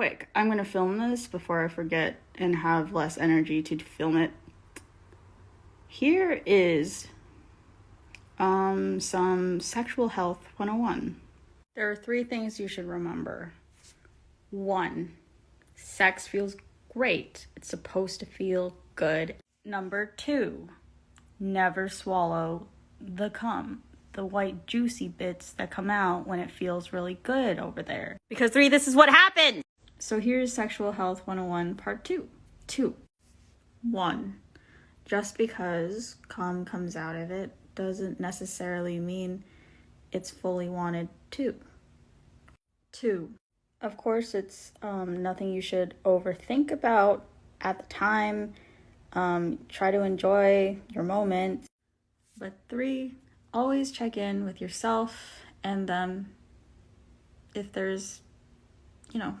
quick, I'm gonna film this before I forget and have less energy to film it. Here is um, some sexual health 101. There are three things you should remember. One, sex feels great, it's supposed to feel good. Number two, never swallow the cum, the white juicy bits that come out when it feels really good over there. Because three, this is what happened! So here's Sexual Health 101 Part 2. 2. 1. Just because calm comes out of it doesn't necessarily mean it's fully wanted to. 2. Of course, it's um, nothing you should overthink about at the time. Um, try to enjoy your moment. But 3. Always check in with yourself and them if there's, you know,